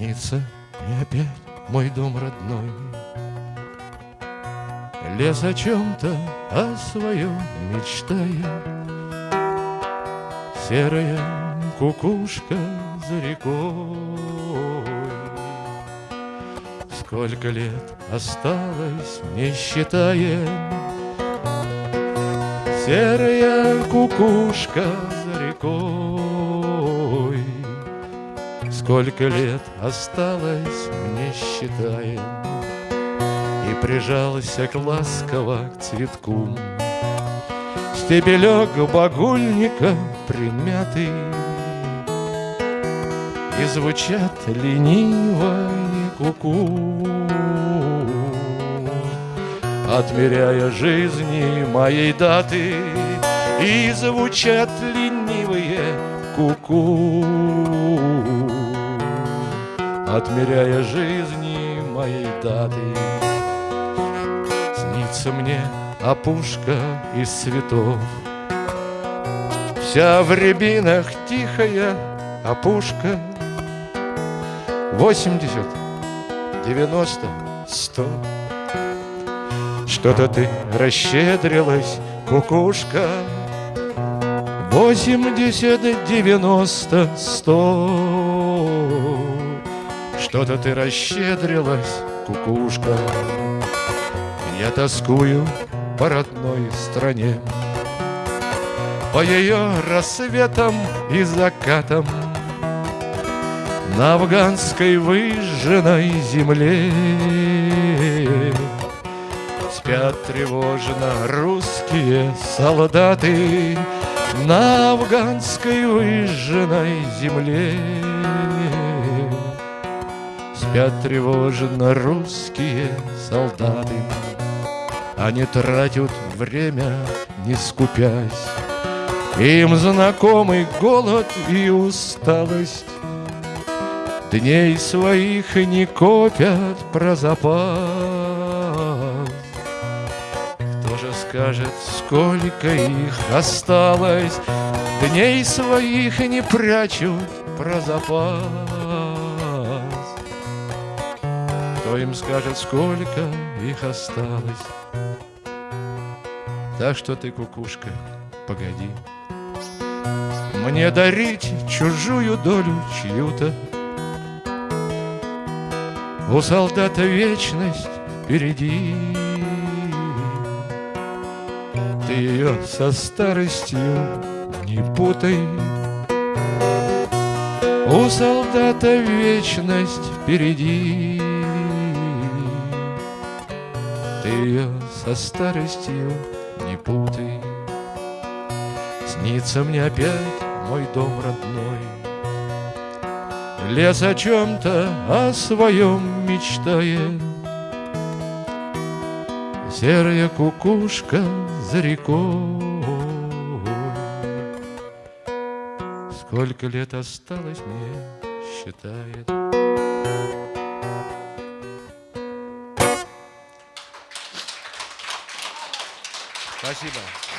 Снится мне опять мой дом родной. Лес о чем-то, о своем мечтая. Серая кукушка за рекой. Сколько лет осталось, не считая. Серая кукушка Сколько лет осталось, не считая И прижался к ласково к цветку. Стебелек багульника примятый. И звучат лениво куку. Отмеряя жизни моей даты И звучат ленивые куку Отмеряя жизни моей даты. Снится мне опушка из цветов. Вся в рябинах тихая опушка. Восемьдесят, девяносто, сто. Что-то ты расщедрилась, кукушка. Восемьдесят, девяносто, сто Что-то ты расщедрилась, кукушка. Я тоскую по родной стране. По ее рассветам и закатам. На афганской выжженной земле. Спят тревожно русские солдаты На афганской выжженной земле Спят тревожно русские солдаты. Они тратят время, не скупясь. Им знакомый голод и усталость. Дней своих не копят про запас. Кто же скажет, сколько их осталось? Дней своих не прячут про запас Кто им скажет, сколько их осталось? Так что ты, кукушка, погоди. Мне дарить чужую долю чью-то. У солдата вечность впереди. Ты ее со старостью не путай. У солдата вечность впереди Ты ее со старостью не путай. Снится мне опять мой дом родной. Лес о чем-то, о своем мечтает Серая кукушка за рекой. Сколько лет осталось мне, считает Спасибо.